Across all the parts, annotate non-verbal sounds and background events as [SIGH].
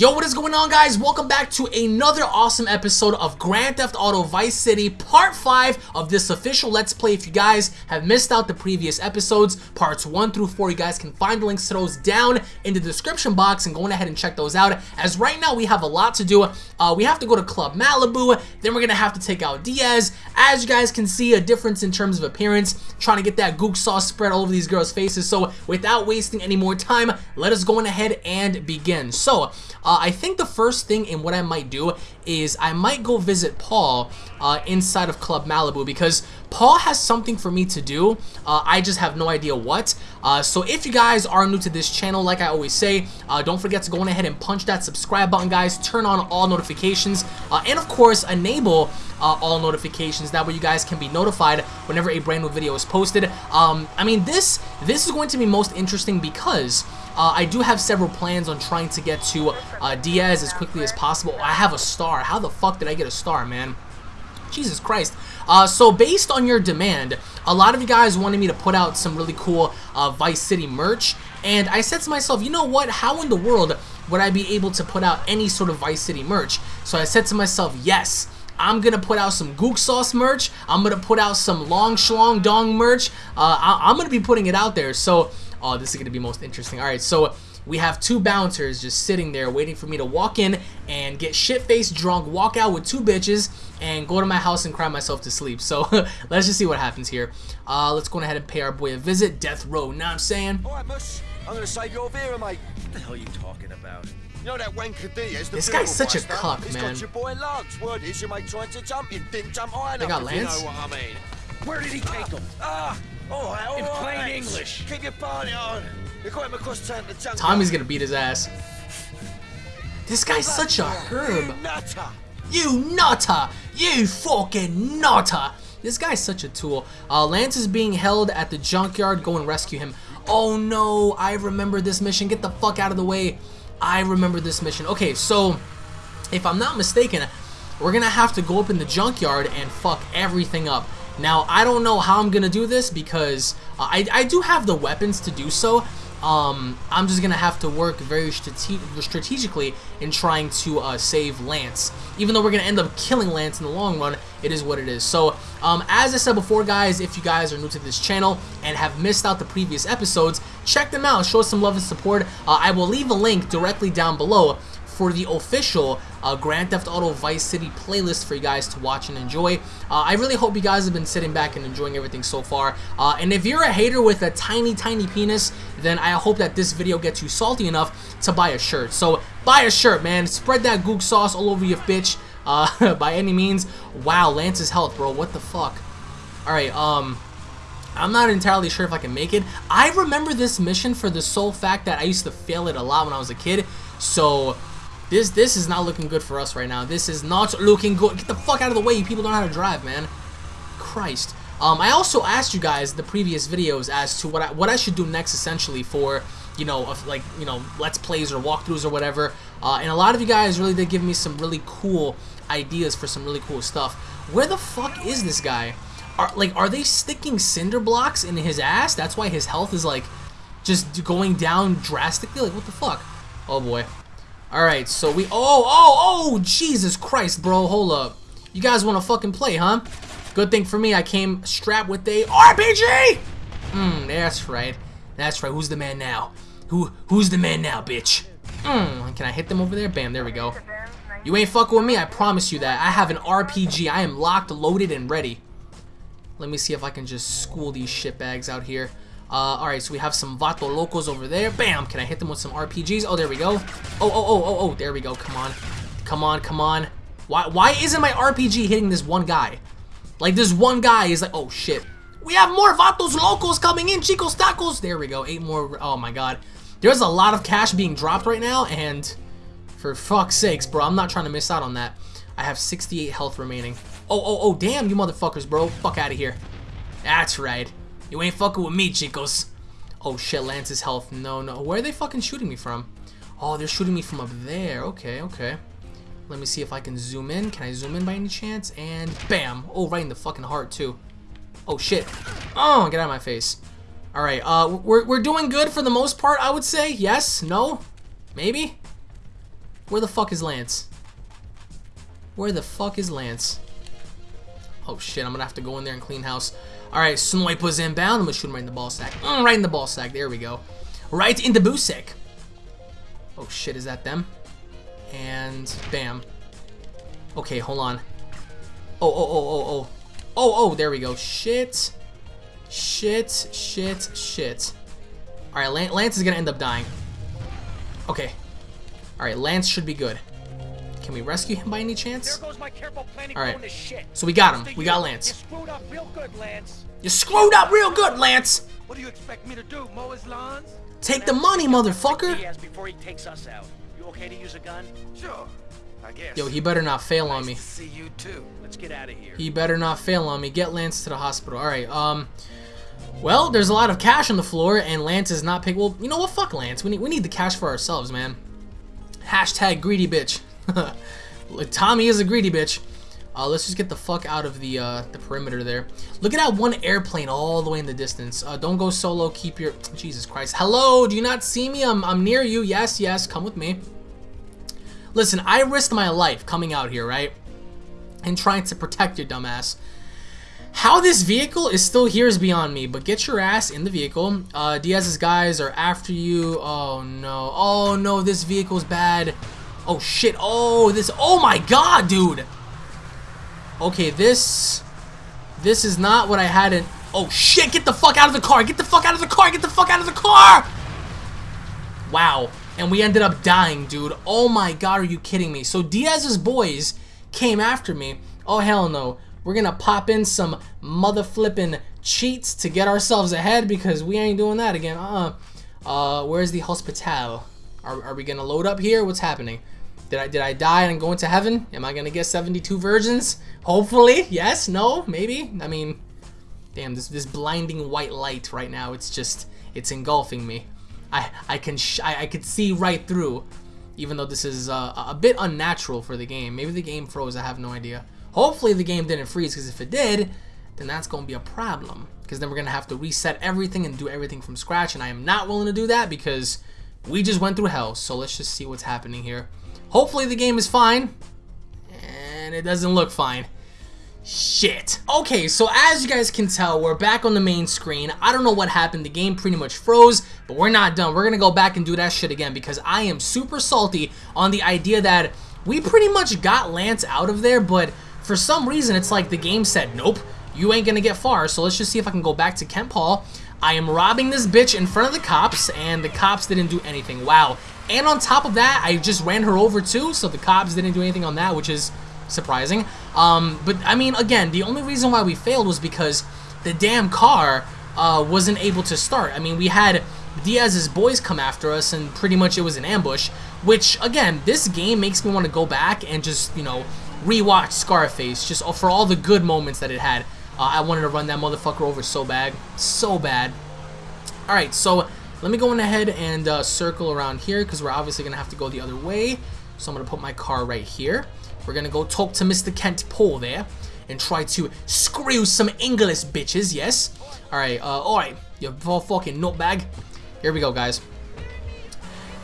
Yo, what is going on guys? Welcome back to another awesome episode of Grand Theft Auto Vice City Part 5 of this official Let's Play. If you guys have missed out the previous episodes, parts 1 through 4, you guys can find the links to those down in the description box and go ahead and check those out. As right now we have a lot to do. Uh, we have to go to Club Malibu, then we're going to have to take out Diaz. As you guys can see, a difference in terms of appearance, trying to get that gook sauce spread all over these girls' faces. So without wasting any more time, let us go on ahead and begin. So, I think the first thing in what I might do is I might go visit Paul uh, inside of Club Malibu because Paul has something for me to do. Uh, I just have no idea what. Uh, so if you guys are new to this channel, like I always say, uh, don't forget to go on ahead and punch that subscribe button, guys. Turn on all notifications. Uh, and of course, enable uh, all notifications. That way you guys can be notified whenever a brand new video is posted. Um, I mean, this, this is going to be most interesting because... Uh, I do have several plans on trying to get to uh, Diaz as quickly as possible. I have a star. How the fuck did I get a star, man? Jesus Christ. Uh, so based on your demand, a lot of you guys wanted me to put out some really cool uh, Vice City merch. And I said to myself, you know what? How in the world would I be able to put out any sort of Vice City merch? So I said to myself, yes. I'm gonna put out some Gook Sauce merch. I'm gonna put out some Long Shlong Dong merch. Uh, I I'm gonna be putting it out there. So Oh, this is going to be most interesting. All right, so we have two bouncers just sitting there waiting for me to walk in and get shit-faced drunk, walk out with two bitches, and go to my house and cry myself to sleep. So [LAUGHS] let's just see what happens here. Uh, let's go ahead and pay our boy a visit. Death Row, know what I'm saying? All right, Mush. I'm going to save your Vera, mate. What the hell are you talking about? You know that wanker Diaz, the This guy's such a buster? cuck, He's man. got your boy Lance. Word is your mate tried to jump him, didn't jump high They enough, got if you Lance? know what I mean. Where did he take him? Ah, all right, all In right, plain Lance. English. Keep your party on. You got him across town to jump. Tommy's going to beat his ass. This guy's such a You herb. nutter. You nutter! You fucking nutter! This guy's such a tool. Uh, Lance is being held at the junkyard. Go and rescue him. Oh no, I remember this mission. Get the fuck out of the way. I remember this mission. Okay, so if I'm not mistaken, we're gonna have to go up in the junkyard and fuck everything up. Now, I don't know how I'm gonna do this because uh, I, I do have the weapons to do so. Um, I'm just gonna have to work very strate strategically in trying to uh, save Lance. Even though we're gonna end up killing Lance in the long run, it is what it is. So, um, as I said before, guys, if you guys are new to this channel and have missed out the previous episodes, check them out. Show some love and support. Uh, I will leave a link directly down below for the official uh, Grand Theft Auto Vice City playlist for you guys to watch and enjoy. Uh, I really hope you guys have been sitting back and enjoying everything so far. Uh, and if you're a hater with a tiny, tiny penis, then I hope that this video gets you salty enough to buy a shirt. So buy a shirt, man. Spread that gook sauce all over your bitch uh, [LAUGHS] by any means. Wow, Lance's health, bro. What the fuck? Alright, um... I'm not entirely sure if I can make it. I remember this mission for the sole fact that I used to fail it a lot when I was a kid. So, this this is not looking good for us right now. This is not looking good. Get the fuck out of the way. You people don't know how to drive, man. Christ. Um, I also asked you guys the previous videos as to what I, what I should do next, essentially, for, you know, like, you know, Let's Plays or walkthroughs or whatever. Uh, and a lot of you guys really did give me some really cool ideas for some really cool stuff. Where the fuck is this guy? Are, like, are they sticking cinder blocks in his ass? That's why his health is, like, just going down drastically? Like, what the fuck? Oh, boy. Alright, so we... Oh, oh, oh! Jesus Christ, bro. Hold up. You guys want to fucking play, huh? Good thing for me, I came strapped with a RPG! Hmm, that's right. That's right. Who's the man now? Who Who's the man now, bitch? Hmm, can I hit them over there? Bam, there we go. You ain't fucking with me, I promise you that. I have an RPG. I am locked, loaded, and ready. Let me see if I can just school these shitbags out here. Uh, alright, so we have some Vato Locos over there. Bam! Can I hit them with some RPGs? Oh, there we go. Oh, oh, oh, oh, oh, there we go. Come on. Come on, come on. Why, why isn't my RPG hitting this one guy? Like, this one guy is like, oh, shit. We have more Vatos Locos coming in, Chicos Tacos. There we go. Eight more. Oh, my God. There's a lot of cash being dropped right now, and for fuck's sakes, bro, I'm not trying to miss out on that. I have 68 health remaining. Oh, oh, oh, damn, you motherfuckers, bro. Fuck out of here. That's right. You ain't fucking with me, chicos. Oh, shit, Lance's health. No, no. Where are they fucking shooting me from? Oh, they're shooting me from up there. Okay, okay. Let me see if I can zoom in. Can I zoom in by any chance? And bam. Oh, right in the fucking heart, too. Oh, shit. Oh, get out of my face. Alright, uh, we're, we're doing good for the most part, I would say. Yes? No? Maybe? Where the fuck is Lance? Where the fuck is Lance? Oh shit, I'm gonna have to go in there and clean house. Alright, Sniper's inbound. I'm gonna shoot him right in the ball sack. Mm, right in the ball sack. There we go. Right in the sack. Oh shit, is that them? And bam. Okay, hold on. Oh, oh, oh, oh, oh. Oh, oh, there we go. Shit. Shit, shit, shit. Alright, Lance is gonna end up dying. Okay. Alright, Lance should be good. Can we rescue him by any chance? There goes my careful planning All right. going to shit. So we got him. We you. got You Lance. screwed up real good, Lance. You screwed up real good, Lance! What do you expect me to do, mow his lawns? Take the money, motherfucker! Diaz before he takes us out. You okay to use a gun? Sure, I guess. Yo, he better not fail on me. Nice see you too. Let's get out of here. He better not fail on me. Get Lance to the hospital. Alright, um... Well, there's a lot of cash on the floor, and Lance is not pick. Well, you know what? Fuck Lance. We need, we need the cash for ourselves, man. Hashtag greedy bitch. [LAUGHS] Tommy is a greedy bitch. Uh, let's just get the fuck out of the uh, the perimeter there. Look at that one airplane all the way in the distance. Uh, don't go solo. Keep your... Jesus Christ. Hello? Do you not see me? I'm, I'm near you. Yes, yes. Come with me. Listen, I risked my life coming out here, right? And trying to protect your dumbass. How this vehicle is still here is beyond me, but get your ass in the vehicle. Uh, Diaz's guys are after you. Oh no. Oh no, this vehicle's bad. Oh shit. Oh, this. Oh my god, dude. Okay, this. This is not what I had in. Oh shit, get the fuck out of the car. Get the fuck out of the car. Get the fuck out of the car. Wow. And we ended up dying, dude. Oh my god, are you kidding me? So Diaz's boys came after me. Oh hell no. We're gonna pop in some mother flipping cheats to get ourselves ahead because we ain't doing that again. Uh, uh, where's the hospital? Are, are we gonna load up here? What's happening? Did I did I die and go into heaven? Am I gonna get 72 virgins? Hopefully, yes, no, maybe. I mean, damn, this this blinding white light right now. It's just it's engulfing me. I I can I, I could see right through, even though this is uh, a bit unnatural for the game. Maybe the game froze. I have no idea. Hopefully the game didn't freeze, because if it did, then that's gonna be a problem. Because then we're gonna have to reset everything and do everything from scratch, and I am not willing to do that because we just went through hell. So let's just see what's happening here. Hopefully the game is fine, and it doesn't look fine. Shit. Okay, so as you guys can tell, we're back on the main screen. I don't know what happened. The game pretty much froze, but we're not done. We're gonna go back and do that shit again because I am super salty on the idea that we pretty much got Lance out of there, but for some reason, it's like the game said, nope, you ain't gonna get far. So let's just see if I can go back to Kent Paul. I am robbing this bitch in front of the cops, and the cops didn't do anything. Wow. And on top of that, I just ran her over too, so the cops didn't do anything on that, which is surprising. Um, but I mean, again, the only reason why we failed was because the damn car uh, wasn't able to start. I mean, we had Diaz's boys come after us, and pretty much it was an ambush. Which, again, this game makes me want to go back and just, you know, rewatch Scarface, just for all the good moments that it had. Uh, I wanted to run that motherfucker over so bad, so bad. All right, so let me go on ahead and uh, circle around here because we're obviously gonna have to go the other way. So I'm gonna put my car right here. We're gonna go talk to Mr. Kent Paul there and try to screw some English bitches. Yes. All right. Uh, all right. You fucking nutbag. Here we go, guys.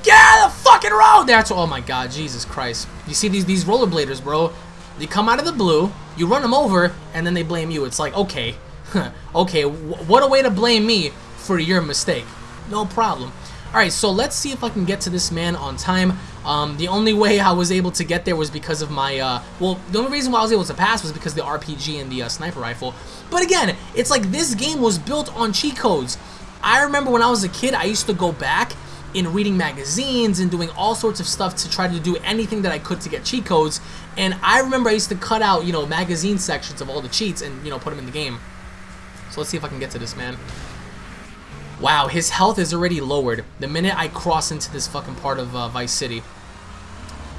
Get out of the fucking road! That's oh my god, Jesus Christ. You see these these rollerbladers, bro? They come out of the blue, you run them over, and then they blame you. It's like, okay, [LAUGHS] okay, what a way to blame me for your mistake. No problem. Alright, so let's see if I can get to this man on time. Um, the only way I was able to get there was because of my, uh, well, the only reason why I was able to pass was because of the RPG and the uh, sniper rifle. But again, it's like this game was built on cheat codes. I remember when I was a kid, I used to go back in reading magazines and doing all sorts of stuff to try to do anything that I could to get cheat codes. And I remember I used to cut out, you know, magazine sections of all the cheats and, you know, put them in the game. So let's see if I can get to this man. Wow, his health is already lowered the minute I cross into this fucking part of uh, Vice City.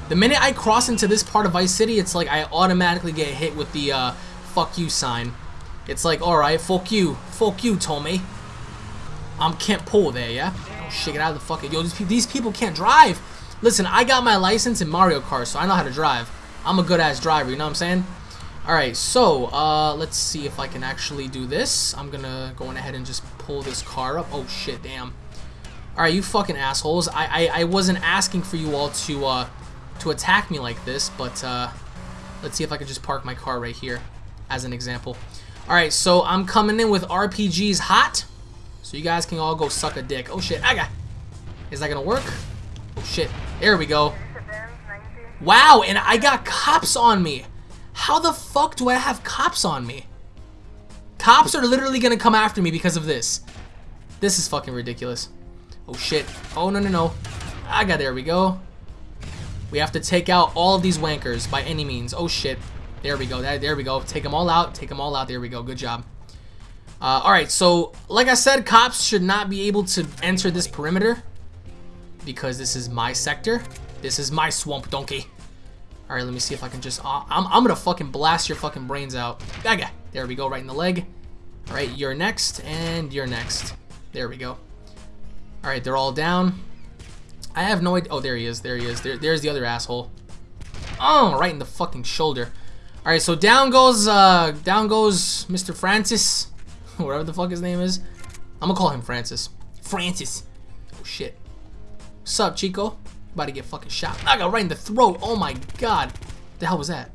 The minute I cross into this part of Vice City, it's like I automatically get hit with the uh, fuck you sign. It's like, alright, fuck you. Fuck you, Tommy. I'm Kent Paul there, yeah? Shit, get out of the fucking... Yo, these, pe these people can't drive. Listen, I got my license in Mario Kart, so I know how to drive. I'm a good-ass driver, you know what I'm saying? Alright, so, uh, let's see if I can actually do this. I'm gonna go on ahead and just pull this car up. Oh, shit, damn. Alright, you fucking assholes. I, I, I wasn't asking for you all to, uh, to attack me like this, but uh, let's see if I can just park my car right here as an example. Alright, so I'm coming in with RPGs hot, so you guys can all go suck a dick. Oh shit, I got... Is that gonna work? Oh shit, there we go. Wow, and I got cops on me. How the fuck do I have cops on me? Cops are literally gonna come after me because of this. This is fucking ridiculous. Oh shit. Oh no no no. I got there we go. We have to take out all of these wankers by any means. Oh shit. There we go. There, we go. Take them all out. Take them all out. There we go. Good job. Uh, Alright, so like I said, cops should not be able to enter this perimeter because this is my sector. This is my swamp donkey. Alright, let me see if I can just... Uh, I'm, I'm gonna fucking blast your fucking brains out. Gaga. There we go, right in the leg. Alright, you're next, and you're next. There we go. Alright, they're all down. I have no idea... Oh, there he is. There he is. There, there's the other asshole. Oh, right in the fucking shoulder. Alright, so down goes, uh, down goes Mr. Francis. [LAUGHS] Whatever the fuck his name is. I'm gonna call him Francis. Francis. Oh, shit. Sup, Chico? About to get fucking shot. I got right in the throat. Oh my god. The hell was that?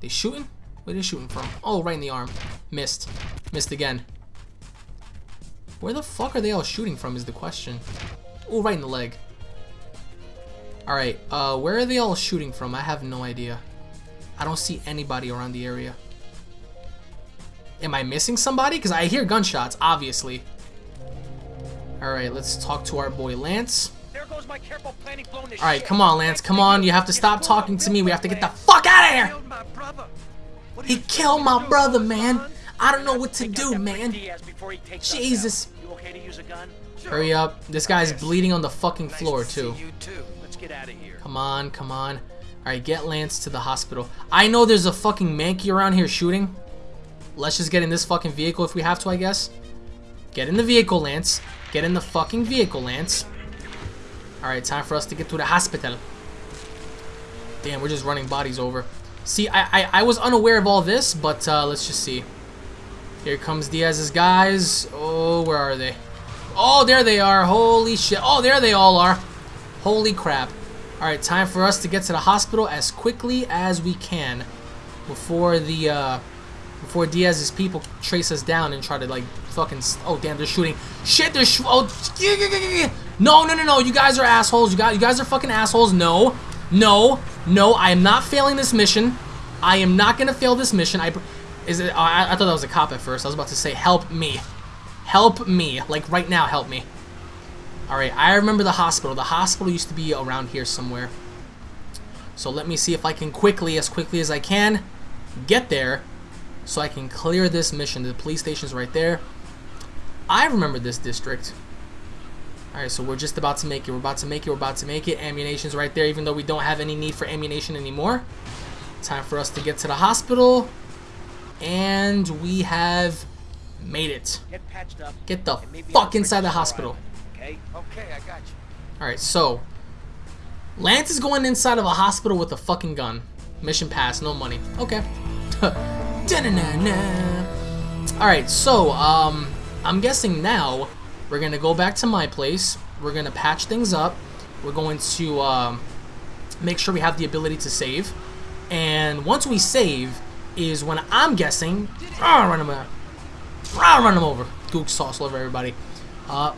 They shooting? Where they shooting from? Oh, right in the arm. Missed. Missed again. Where the fuck are they all shooting from is the question. Oh, right in the leg. Alright, uh, where are they all shooting from? I have no idea. I don't see anybody around the area. Am I missing somebody? Because I hear gunshots, obviously. Alright, let's talk to our boy Lance. There goes my careful planning blown to Alright, come on, Lance. Come on. You have to stop talking to me. We have to get the fuck out of here. Killed my brother. What are He killed my brother, man. I don't know what to do, man. Diaz before he takes us Jesus. out. You okay to use a gun? Hurry up. This guy's bleeding on the fucking floor, too. see you too. Let's get out of here. Come on, come on. Alright, get Lance to the hospital. I know there's a fucking Mankey around here shooting. Let's just get in this fucking vehicle if we have to, I guess. Get in the vehicle, Lance. Get in the fucking vehicle, Lance. Alright, time for us to get to the hospital. Damn, we're just running bodies over. See, I, I, I was unaware of all this, but uh, let's just see. Here comes Diaz's guys. Oh, where are they? Oh, there they are. Holy shit. Oh, there they all are. Holy crap. Alright, time for us to get to the hospital as quickly as we can before the, uh, before Diaz's people trace us down and try to, like, fucking, oh, damn, they're shooting. Shit, they're sh- oh, no, no, no, no, you guys are assholes. You guys, you guys are fucking assholes. No, no, no, I am not failing this mission. I am not gonna fail this mission. I, is it, I, I thought that was a cop at first. I was about to say, help me. Help me. Like, right now, help me. Alright, I remember the hospital. The hospital used to be around here somewhere. So let me see if I can quickly, as quickly as I can, get there so I can clear this mission. The police station's right there. I remember this district. Alright, so we're just about to make it. We're about to make it. We're about to make it. Ammunition's right there, even though we don't have any need for ammunition anymore. Time for us to get to the hospital. And we have made it. Get patched up. Get the fuck inside the hospital. Okay? Okay, I got you. Alright, so Lance is going inside of a hospital with a fucking gun. Mission pass, no money. Okay. [LAUGHS] Da-na-na-na. Alright, so um I'm guessing now we're gonna go back to my place. We're gonna patch things up. We're going to um make sure we have the ability to save. And once we save is when I'm guessing I'll run him over. I'll run him over. Gook sauce over everybody. Uh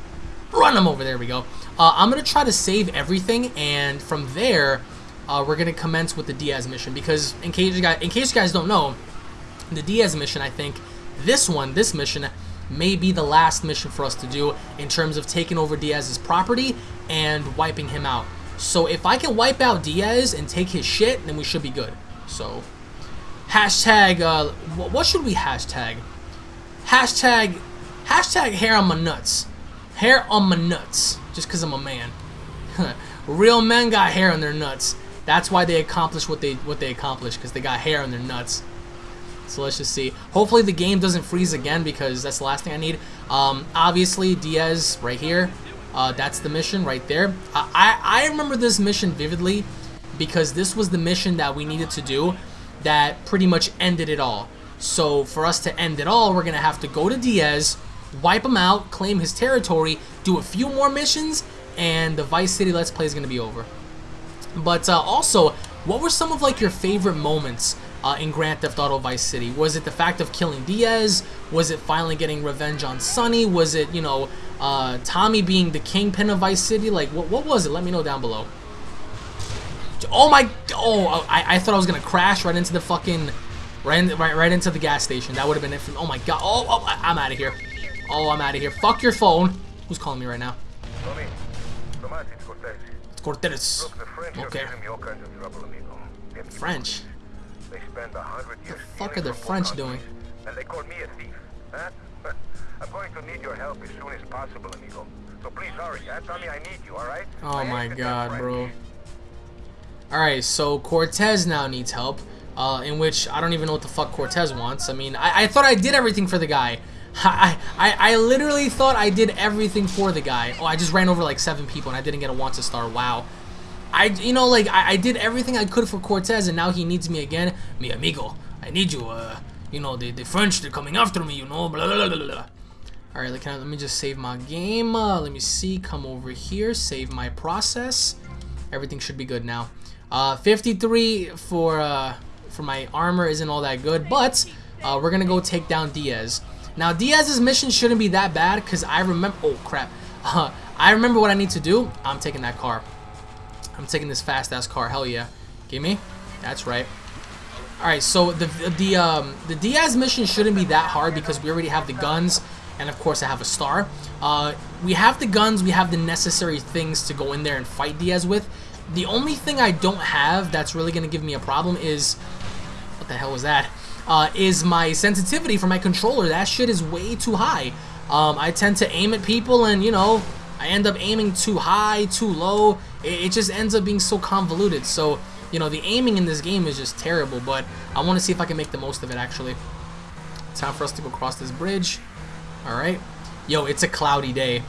run them over. There we go. Uh, I'm gonna try to save everything, and from there, uh, we're gonna commence with the Diaz mission because in case you guys, in case you guys don't know, the Diaz mission, I think this one, this mission, may be the last mission for us to do in terms of taking over Diaz's property and wiping him out. So if I can wipe out Diaz and take his shit, then we should be good. So, hashtag, uh, what should we hashtag? Hashtag, hashtag hair on my nuts. Hair on my nuts. Just because I'm a man. [LAUGHS] Real men got hair on their nuts. That's why they accomplished what they what they accomplished because they got hair on their nuts. So let's just see. Hopefully the game doesn't freeze again because that's the last thing I need. Um, obviously Diaz right here. Uh, that's the mission right there. I, I I remember this mission vividly because this was the mission that we needed to do that pretty much ended it all. So for us to end it all, we're gonna have to go to Diaz, wipe him out, claim his territory, do a few more missions, and the Vice City Let's Play is gonna be over. But uh, also, what were some of like your favorite moments uh, in Grand Theft Auto Vice City? Was it the fact of killing Diaz? Was it finally getting revenge on Sonny? Was it you know uh, Tommy being the kingpin of Vice City? Like what what was it? Let me know down below. Oh my! Oh, I, I thought I was gonna crash right into the fucking right in, right right into the gas station. That would have been it. For, oh my god! Oh, oh I, I'm out of here. Oh, I'm out of here. Fuck your phone. Who's calling me right now? It's Cortez. It's Cortez. Look, the French Okay. are giving me of trouble, amigo. French. They spend a hundred years. fuck are the French doing? And they call me a thief. Huh? I'm going to need your help as soon as possible, amigo. So please hurry. Huh? Tommy, I need you, alright? Oh my god, bro. Alright, so Cortez now needs help. Uh, in which I don't even know what the fuck Cortez wants. I mean, I, I thought I did everything for the guy. [LAUGHS] I, I, I literally thought I did everything for the guy. Oh, I just ran over like seven people and I didn't get a want to star. Wow. I, you know, like, I, I did everything I could for Cortez and now he needs me again. Mi amigo, I need you. Uh, you know, the, the French, they're coming after me, you know, blah, blah, blah, blah. Alright, like, let me just save my game. Uh, let me see, come over here, save my process. Everything should be good now. Uh, 53 for uh, for my armor isn't all that good, but uh, we're gonna go take down Diaz. Now Diaz's mission shouldn't be that bad because I remember. Oh crap! Uh, [LAUGHS] I remember what I need to do. I'm taking that car. I'm taking this fast ass car. Hell yeah! Give me. That's right. All right, so the the um, the Diaz mission shouldn't be that hard because we already have the guns, and of course I have a star. Uh, we have the guns, we have the necessary things to go in there and fight Diaz with. The only thing I don't have that's really gonna give me a problem is what the hell was that? Uh, is my sensitivity for my controller. That shit is way too high. Um, I tend to aim at people and you know I end up aiming too high, too low. It, it just ends up being so convoluted. So you know the aiming in this game is just terrible. But I want to see if I can make the most of it actually. Time for us to go across this bridge. All right. Yo, it's a cloudy day.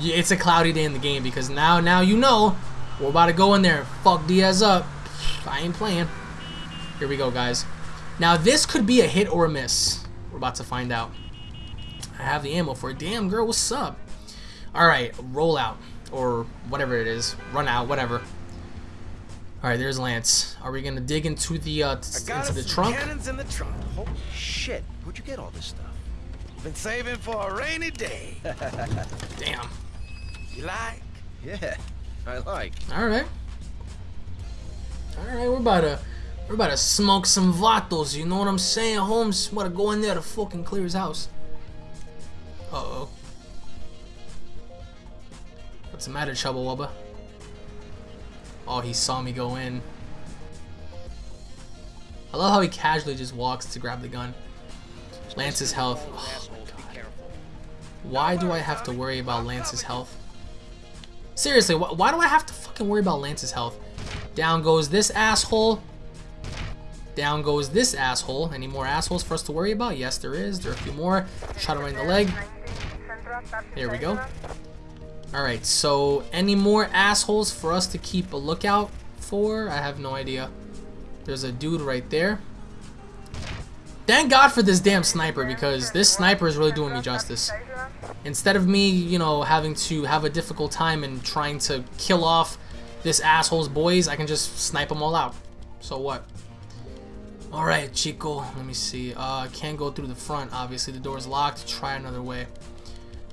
It's a cloudy day in the game because now, now you know we're about to go in there fuck Diaz up. I ain't playing. Here we go, guys. Now this could be a hit or a miss. We're about to find out. I have the ammo for it. Damn, girl, what's up? All right, roll out or whatever it is, run out, whatever. All right, there's Lance. Are we gonna dig into the uh, t- into the trunk? cannons in the trunk. Holy shit! Where'd you get all this stuff? Been saving for a rainy day. [LAUGHS] Damn. you like? Yeah, I like. All right. All right, we're about to we're about to smoke some vatos. You know what I'm saying, Holmes? Want to go in there to fucking clear his house? Uh oh. What's the matter, Chubba Wubba? Oh, he saw me go in. I love how he casually just walks to grab the gun. Lance's health. Oh, why do I have to worry about Lance's health? Seriously, wh why do I have to fucking worry about Lance's health? Down goes this asshole. Down goes this asshole. Any more assholes for us to worry about? Yes, there is. There are a few more. Shot him right in the leg. There we go. Alright, so any more assholes for us to keep a lookout for? I have no idea. There's a dude right there. Thank God for this damn sniper because this sniper is really doing me justice. Instead of me, you know, having to have a difficult time and trying to kill off this asshole's boys, I can just snipe them all out. So what? Alright, Chico. Let me see. Uh, can't go through the front. Obviously, the door's locked. Try another way.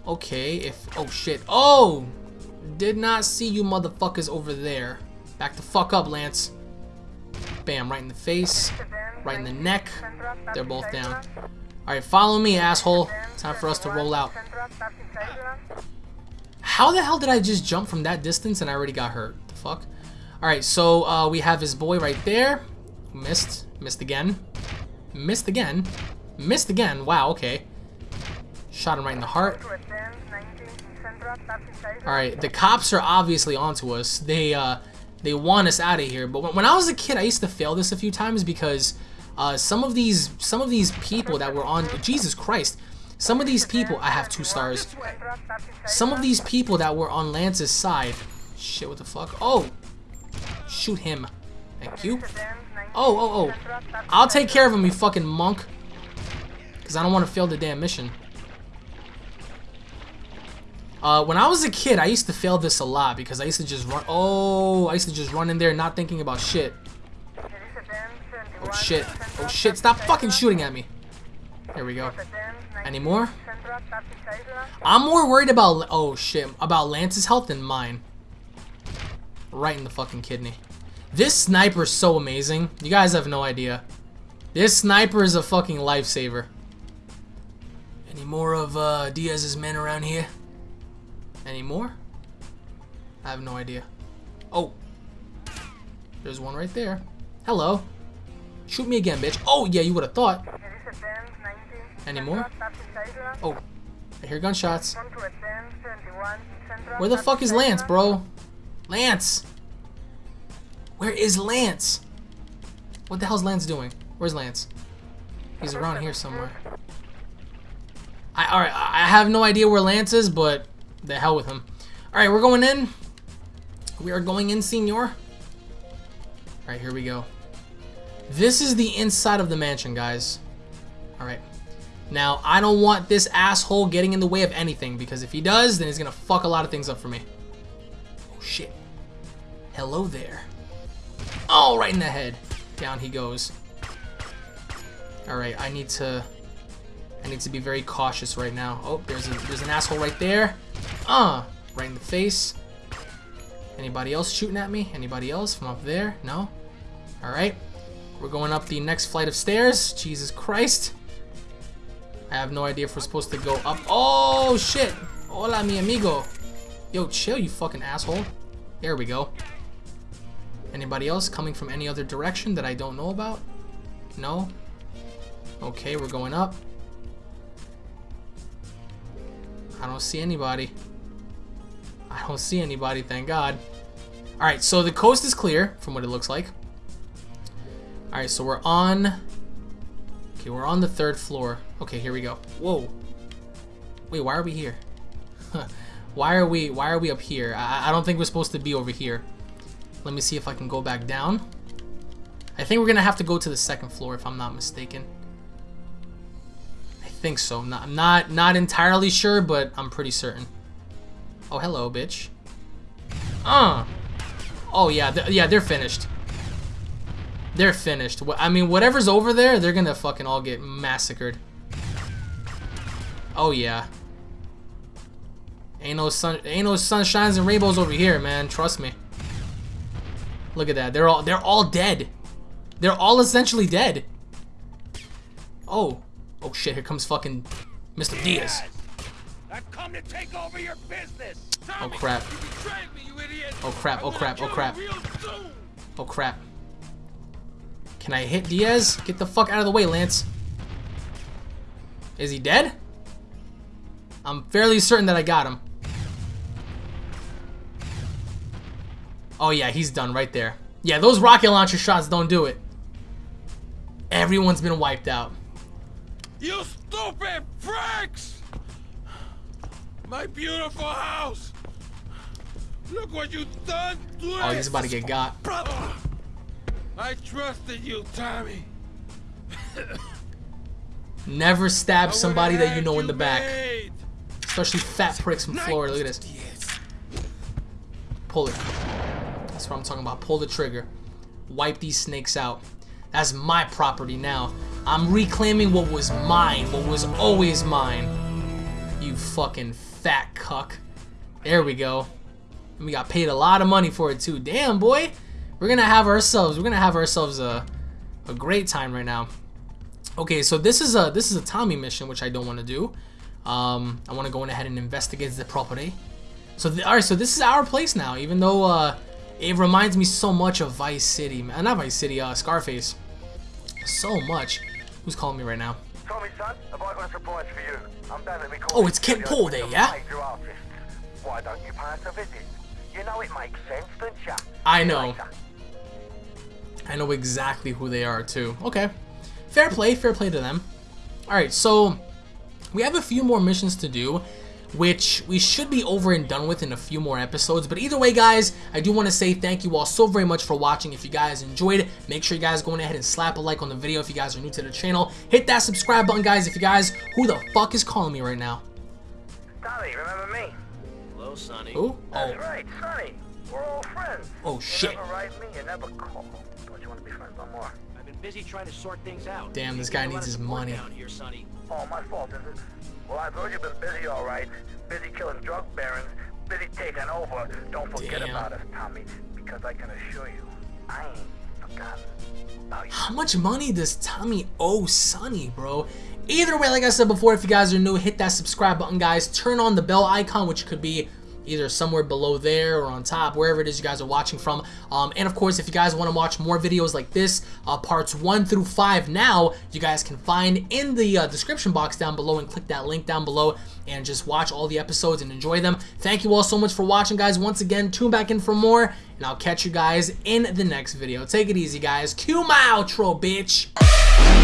Okay, if... Oh, shit. Oh! Did not see you motherfuckers over there. Back the fuck up, Lance. Bam, right in the face. Right in the neck. They're both down. Alright, follow me, asshole. Time for us to roll out. How the hell did I just jump from that distance and I already got hurt? The fuck? Alright, so uh, we have his boy right there. Missed. Missed again. Missed again. Missed again. Wow, okay. Shot him right in the heart. Alright, the cops are obviously onto us. They uh they want us out of here. But when, when I was a kid, I used to fail this a few times because uh, some of these some of these people that were on Jesus Christ, some of these people I have two stars. Some of these people that were on Lance's side. Shit, what the fuck? Oh, shoot him. Thank you. Oh, oh, oh. I'll take care of him, you fucking monk. Because I don't want to fail the damn mission. Uh, when I was a kid, I used to fail this a lot because I used to just run. Oh, I used to just run in there not thinking about shit. Oh shit. Oh shit. Stop fucking shooting at me. Here we go. Any more? I'm more worried about. Oh shit. About Lance's health than mine. Right in the fucking kidney. This sniper is so amazing. You guys have no idea. This sniper is a fucking lifesaver. Any more of uh, Diaz's men around here? Any more? I have no idea. Oh. There's one right there. Hello. Shoot me again, bitch. Oh, yeah, you would have thought. Any more? Oh. I hear gunshots. Where the fuck is Lance, bro? Lance! Where is Lance? What the hell's Lance doing? Where's Lance? He's around here somewhere. I alright, I have no idea where Lance is, but the hell with him. Alright, we're going in. We are going in, senor. Alright, here we go. This is the inside of the mansion, guys. Alright. Now, I don't want this asshole getting in the way of anything, because if he does, then he's gonna fuck a lot of things up for me. Oh, shit. Hello there. Oh, right in the head. Down he goes. Alright, I need to... I need to be very cautious right now. Oh, there's, a, there's an asshole right there. Uh, right in the face. Anybody else shooting at me? Anybody else from up there? No? Alright. We're going up the next flight of stairs. Jesus Christ. I have no idea if we're supposed to go up. Oh, shit. Hola, mi amigo. Yo, chill, you fucking asshole. There we go. Anybody else coming from any other direction that I don't know about? No? Okay, we're going up. I don't see anybody. I don't see anybody, thank God. Alright, so the coast is clear, from what it looks like. Alright, so we're on... Okay, we're on the third floor. Okay, here we go. Whoa. Wait, why are we here? [LAUGHS] why are we why are we up here? I, I don't think we're supposed to be over here. Let me see if I can go back down. I think we're gonna have to go to the second floor if I'm not mistaken. I think so. Not not not entirely sure, but I'm pretty certain. Oh, hello, bitch. Uh. Oh yeah, th yeah, they're finished. They're finished. I mean, whatever's over there, they're gonna fucking all get massacred. Oh yeah. Ain't no sun, ain't no sunshines and rainbows over here, man. Trust me. Look at that. They're all they're all dead. They're all essentially dead. Oh. Oh shit, here comes fucking Mr. Diaz. I've come to take over your business. Oh, oh, oh crap. Oh crap, oh crap, oh crap. Oh crap. Can I hit Diaz? Get the fuck out of the way, Lance. Is he dead? I'm fairly certain that I got him. Oh yeah, he's done right there. Yeah, those rocket launcher shots don't do it. Everyone's been wiped out. You stupid pricks! My beautiful house! Look what you done to Oh, he's about to get got. I trusted you, Tommy. Never stab somebody that you know in the back. made. Especially fat pricks from Florida. Look at this. Pull it. That's what I'm talking about. Pull the trigger. Wipe these snakes out. That's my property now. I'm reclaiming what was mine. What was always mine. You fucking fat cuck. There we go. And we got paid a lot of money for it too. Damn, boy. We're gonna have ourselves. We're gonna have ourselves a, a great time right now. Okay, so this is a this is a Tommy mission, which I don't want to do. Um, I want to go in ahead and investigate the property. So, the, all right, so this is our place now. Even though uh, it reminds me so much of Vice City, man. Not Vice City, uh, Scarface. So much. Who's calling me right now? Tommy, son, have I got a surprise for you? I'm down at the Oh, it's studio Paul there, yeah? Why don't you pay us a visit? You know it makes sense, don't you? I know. I know exactly who they are too. Okay. Fair play, fair play to them. Alright, so we have a few more missions to do, which we should be over and done with in a few more episodes. But either way, guys, I do want to say thank you all so very much for watching. If you guys enjoyed it, make sure you guys go ahead and slap a like on the video if you guys are new to the channel. Hit that subscribe button, guys, if you guys, who the fuck is calling me right now? Dolly, remember me? Hello, Sonny. Who? That's Oh, right, Sonny. We're all friends. Oh, you shit. never write me, you never call. Don't you want to be friends no more? I've been busy trying to sort things out. Damn, this guy there's a lot needs his money. Down here, Sonny. Oh, my fault, is it? Well, I've heard you've been busy, all right. Busy killing drug barons, busy taking over. Don't forget Damn. about us, Tommy, because I can assure you, I ain't forgotten about you. how much money does Tommy owe Sonny, bro? Either way, like I said before, if you guys are new, hit that subscribe button, guys. Turn on the bell icon, which could be either somewhere below there or on top, wherever it is you guys are watching from. Um, and of course, if you guys want to watch more videos like this, uh, parts 1 through 5 now, you guys can find in the uh, description box down below and click that link down below and just watch all the episodes and enjoy them. Thank you all so much for watching, guys. Once again, tune back in for more, and I'll catch you guys in the next video. Take it easy, guys. Cue my outro, bitch!